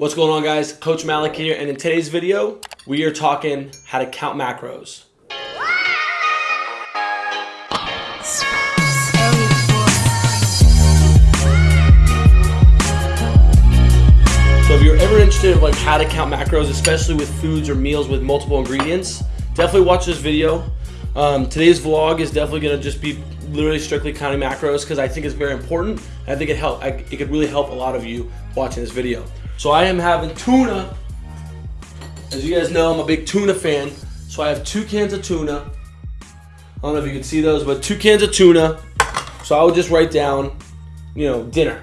What's going on guys? Coach Malik here and in today's video, we are talking how to count macros. So if you're ever interested in like how to count macros, especially with foods or meals with multiple ingredients, definitely watch this video. Um, today's vlog is definitely gonna just be literally strictly counting macros because I think it's very important. I think it help. I, it could really help a lot of you watching this video. So I am having tuna. As you guys know, I'm a big tuna fan. So I have two cans of tuna. I don't know if you can see those, but two cans of tuna. So I would just write down, you know, dinner.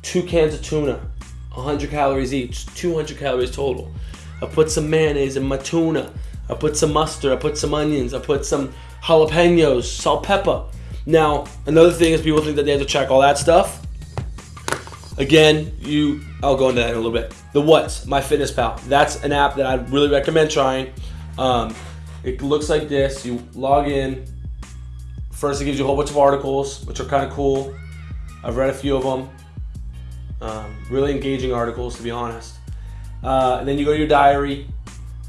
Two cans of tuna, 100 calories each, 200 calories total. I put some mayonnaise in my tuna. I put some mustard, I put some onions, I put some jalapenos, salt, pepper. Now, another thing is people think that they have to check all that stuff. Again, you, I'll go into that in a little bit. The What's, MyFitnessPal. That's an app that I really recommend trying. Um, it looks like this. You log in. First, it gives you a whole bunch of articles, which are kind of cool. I've read a few of them. Um, really engaging articles, to be honest. Uh, and then you go to your diary.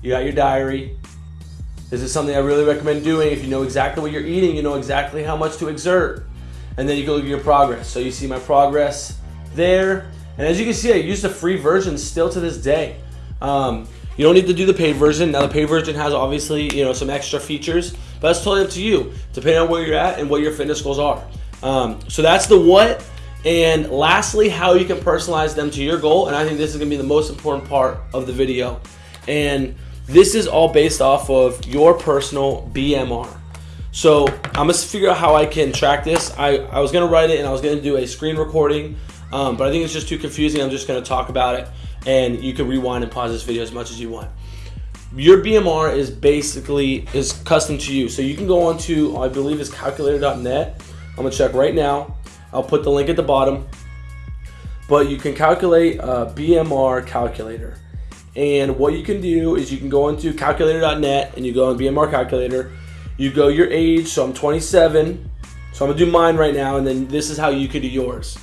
You got your diary. This is something I really recommend doing. If you know exactly what you're eating, you know exactly how much to exert. And then you go look at your progress. So you see my progress there. And as you can see, I use the free version still to this day. Um, you don't need to do the paid version. Now the paid version has obviously, you know, some extra features, but that's totally up to you, depending on where you're at and what your fitness goals are. Um, so that's the what. And lastly, how you can personalize them to your goal. And I think this is gonna be the most important part of the video. And this is all based off of your personal BMR. So I'm gonna figure out how I can track this. I, I was gonna write it and I was gonna do a screen recording um, but I think it's just too confusing. I'm just going to talk about it, and you can rewind and pause this video as much as you want. Your BMR is basically is custom to you, so you can go on to I believe is calculator.net. I'm gonna check right now. I'll put the link at the bottom, but you can calculate a BMR calculator. And what you can do is you can go into calculator.net and you go on BMR calculator. You go your age, so I'm 27. So I'm gonna do mine right now, and then this is how you could do yours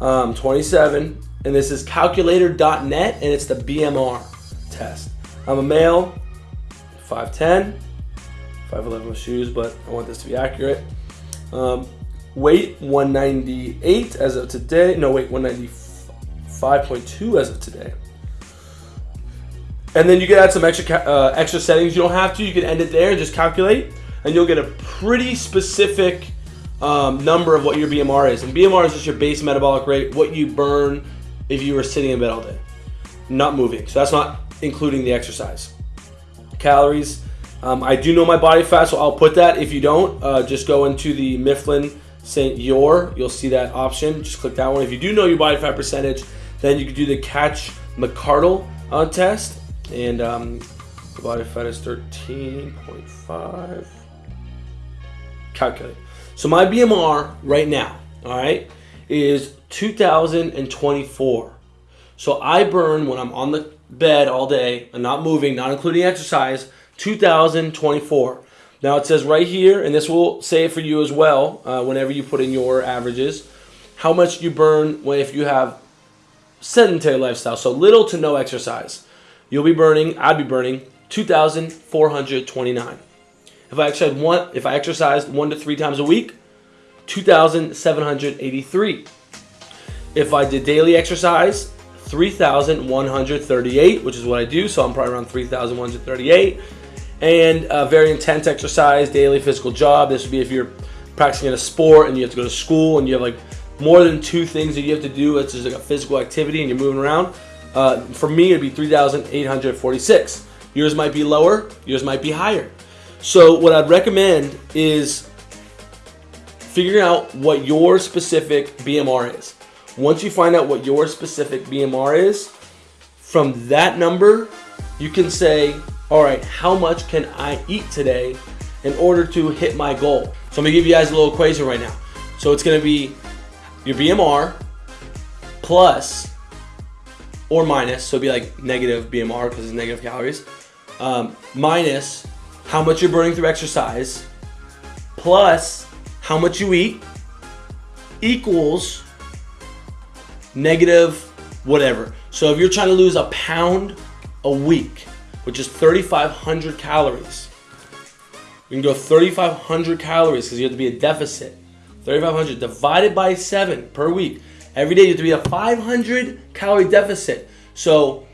um, 27, and this is calculator.net, and it's the BMR test. I'm a male, 5'10", 5'11 with shoes, but I want this to be accurate. Um, weight 198 as of today. No, wait, 195.2 as of today. And then you can add some extra uh, extra settings. You don't have to. You can end it there and just calculate, and you'll get a pretty specific um, number of what your BMR is. And BMR is just your base metabolic rate, what you burn if you were sitting in bed all day, not moving. So that's not including the exercise. Calories. Um, I do know my body fat, so I'll put that. If you don't, uh, just go into the Mifflin St. Jeor. You'll see that option. Just click that one. If you do know your body fat percentage, then you can do the Katch McArdle uh, test. And um, body fat is 13.5. Calculate. So my BMR right now, all right, is 2024. So I burn when I'm on the bed all day and not moving, not including exercise, 2024. Now it says right here, and this will say it for you as well, uh, whenever you put in your averages, how much you burn when if you have sedentary lifestyle, so little to no exercise. You'll be burning, I'd be burning 2,429. If I exercised one, if I exercised one to three times a week, 2,783. If I did daily exercise, 3,138, which is what I do, so I'm probably around 3,138. And a very intense exercise, daily physical job. This would be if you're practicing in a sport and you have to go to school and you have like more than two things that you have to do. It's just like a physical activity and you're moving around. Uh, for me, it'd be 3,846. Yours might be lower, yours might be higher. So what I'd recommend is figuring out what your specific BMR is. Once you find out what your specific BMR is, from that number, you can say, all right, how much can I eat today in order to hit my goal? So I'm gonna give you guys a little equation right now. So it's gonna be your BMR plus or minus, so it'd be like negative BMR because it's negative calories, um, minus how much you're burning through exercise, plus how much you eat, equals negative whatever. So if you're trying to lose a pound a week, which is 3,500 calories, you can go 3,500 calories because you have to be a deficit. 3,500 divided by seven per week. Every day you have to be a 500 calorie deficit. So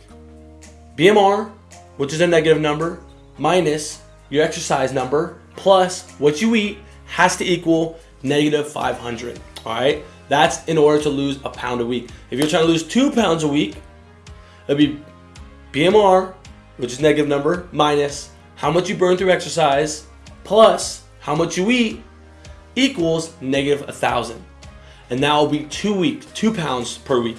BMR, which is a negative number, minus your exercise number, plus what you eat has to equal negative 500. All right, that's in order to lose a pound a week. If you're trying to lose two pounds a week, it'd be BMR, which is negative number, minus how much you burn through exercise, plus how much you eat, equals negative a thousand. And that will be two weeks, two pounds per week.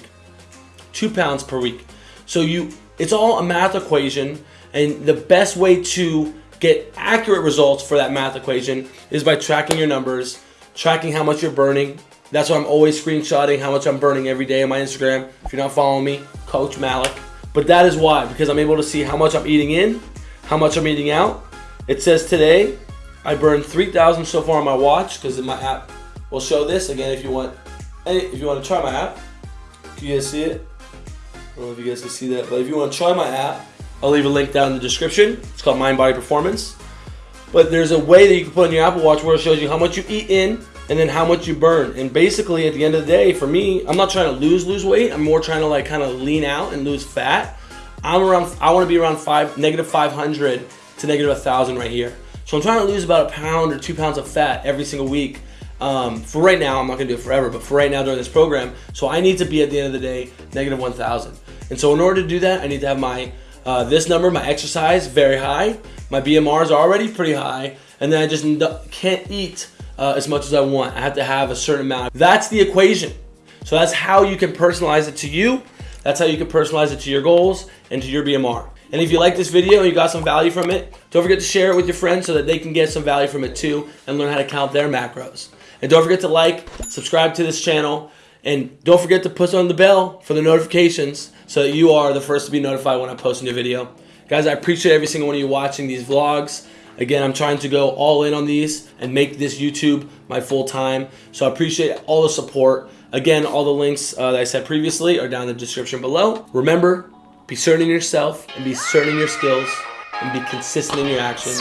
Two pounds per week. So you, it's all a math equation, and the best way to get accurate results for that math equation is by tracking your numbers, tracking how much you're burning. That's why I'm always screenshotting how much I'm burning every day on my Instagram. If you're not following me, Coach Malik. But that is why, because I'm able to see how much I'm eating in, how much I'm eating out. It says today I burned 3,000 so far on my watch because my app will show this. Again, if you want, if you want to try my app, can you guys see it? I don't know if you guys can see that, but if you want to try my app, I'll leave a link down in the description. It's called Mind Body Performance. But there's a way that you can put on your Apple Watch where it shows you how much you eat in and then how much you burn. And basically, at the end of the day, for me, I'm not trying to lose lose weight. I'm more trying to like kind of lean out and lose fat. I'm around. I want to be around five negative 500 to negative 1,000 right here. So I'm trying to lose about a pound or two pounds of fat every single week. Um, for right now, I'm not gonna do it forever, but for right now during this program, so I need to be at the end of the day negative 1,000. And so in order to do that, I need to have my uh, this number, my exercise, very high. My BMR is already pretty high, and then I just can't eat uh, as much as I want. I have to have a certain amount. That's the equation. So that's how you can personalize it to you. That's how you can personalize it to your goals and to your BMR. And if you like this video and you got some value from it, don't forget to share it with your friends so that they can get some value from it too and learn how to count their macros. And don't forget to like, subscribe to this channel, and don't forget to push on the bell for the notifications so that you are the first to be notified when I post a new video. Guys, I appreciate every single one of you watching these vlogs. Again, I'm trying to go all in on these and make this YouTube my full time. So I appreciate all the support. Again, all the links uh, that I said previously are down in the description below. Remember, be certain in yourself and be certain in your skills and be consistent in your actions